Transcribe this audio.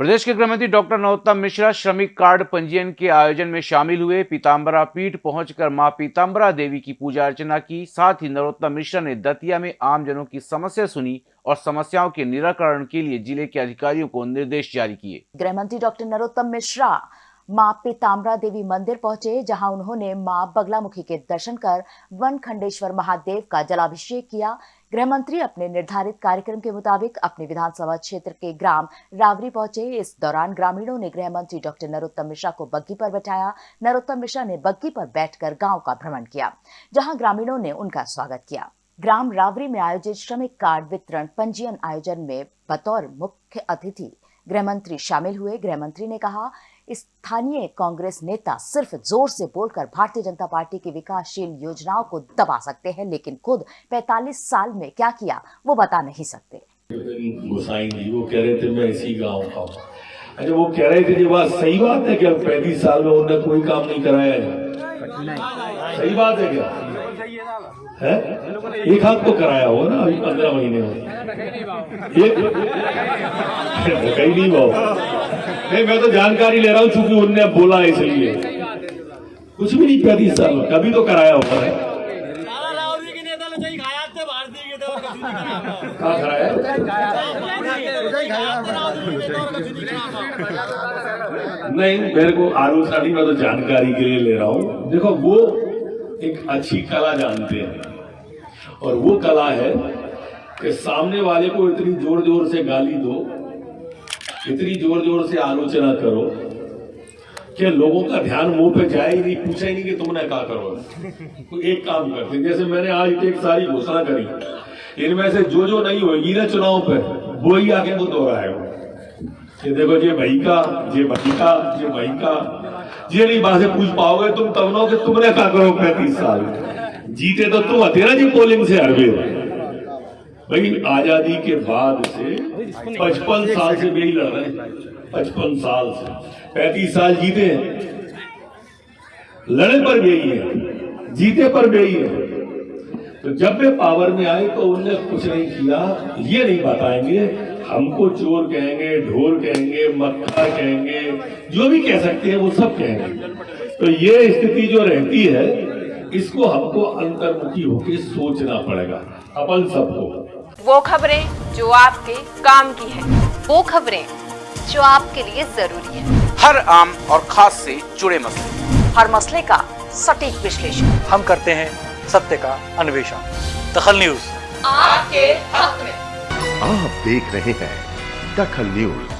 प्रदेश के गृह मंत्री डॉक्टर नरोत्तम मिश्रा श्रमिक कार्ड पंजीयन के आयोजन में शामिल हुए। पीताम्बरा पीठ पहुंचकर माँ पीताम्बरा देवी की पूजा अर्चना की। साथ ही नरोत्तम मिश्रा ने दतिया में आम जनों की समस्या सुनी और समस्याओं के निराकरण के लिए ज़िले के अधिकारियों को निर्देश जारी किए। गृह मंत्री डॉक्टर नरोत्तम मिश्रा माँ पीताम्बरा देवी मंदिर पहुँचे, जहाँ उन्होंने माँ बगलामुखी के दर्शन कर वन खंडेश्वर महादेव का जलाभिषेक किया। गृह मंत्री अपने निर्धारित कार्यक्रम के मुताबिक अपने विधानसभा क्षेत्र के ग्राम रावरी पहुँचे। इस दौरान ग्रामीणों ने गृह मंत्री डॉक्टर नरोत्तम मिश्रा को बग्घी पर बैठाया। नरोत्तम मिश्रा ने बग्घी पर बैठकर गाँव का भ्रमण किया, जहाँ ग्रामीणों ने उनका स्वागत किया। ग्राम रावरी में आयोजित श्रमिक कार्ड वितरण पंजीयन आयोजन में बतौर मुख्य अतिथि गृह मंत्री शामिल हुए। गृह मंत्री ने कहा स्थानीय कांग्रेस नेता सिर्फ़ ज़ोर से बोलकर भारतीय जनता पार्टी की विकासशील योजनाओं को दबा सकते हैं, लेकिन खुद 45 साल में क्या किया, वो बता नहीं सकते। वो कह रहे थे, मैं इसी गाँव का हूँ। अच्छा वो कह रहे थे बात सही बात है क्या, पैंतीस साल में उन्होंने कोई काम नहीं कराया है? सही बात है क्या? है? एक हाथ तो कराया हो ना, अभी पंद्रह महीने में एक कहीं नहीं भाव नहीं मैं तो जानकारी ले रहा हूँ चूँकि उनने बोला इसलिए। कुछ भी नहीं पैंतीस साल में कभी तो कराया होगा। है सारा लाहौरी के नेता ने चाहिए खाया थे भारतीय के थे। और कछु नहीं कराया नहीं मेरे को आरू नहीं मैं तो जानकारी के लिए ले रहा हूँ। देखो वो एक अच्छी कला जानते हैं। और वो कला है कि सामने वाले को इतनी ज़ोर ज़ोर से गाली दो इतनी ज़ोर ज़ोर से आलोचना करो कि लोगों का ध्यान मुँह पे जाए ही नहीं, पूछे ही नहीं कि तुमने क्या करो तो एक काम करते जैसे मैंने आज एक सारी घोषणा करी, इनमें से जो जो नहीं होगी ना चुनाव पे, वो ही आके वो दोहराएगा ये देखो, ये भाई का, ये भाई का, ये भाई का। ये नहीं बात पूछ पाओगे तुम तब नो कि तुमने क्या करो पैंतीस साल। जीते तो तुम हथे ना जी पोलिंग से हरवे भाई आज़ादी के बाद से पचपन साल से भी लड़ रहे हैं। पचपन साल से। पैंतीस साल जीते हैं। लड़े पर भी है। जीते पर भी है। तो जब वे पावर में आए तो उनने कुछ नहीं किया, ये नहीं बताएँगे। हमको चोर कहेंगे, ढोर कहेंगे मक्खा कहेंगे, जो भी कह सकते हैं वो सब कहेंगे। तो ये स्थिति जो रहती है इसको हमको अंतर्मुखी होकर सोचना पड़ेगा अपन सबको। वो खबरें जो आपके काम की है वो खबरें जो आपके लिए ज़रूरी है। हर आम और खास से जुड़े मसले। हर मसले का सटीक विश्लेषण। हम करते हैं सत्य का अन्वेषण। दखल न्यूज़। आपके हक में। आप देख रहे हैं दखल न्यूज़।